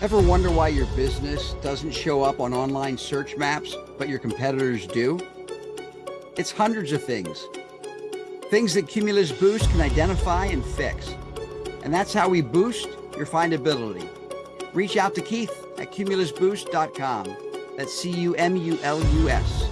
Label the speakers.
Speaker 1: Ever wonder why your business doesn't show up on online search maps, but your competitors do? It's hundreds of things. Things that Cumulus Boost can identify and fix. And that's how we boost your findability. Reach out to Keith at cumulusboost.com. That's C U M U L U S.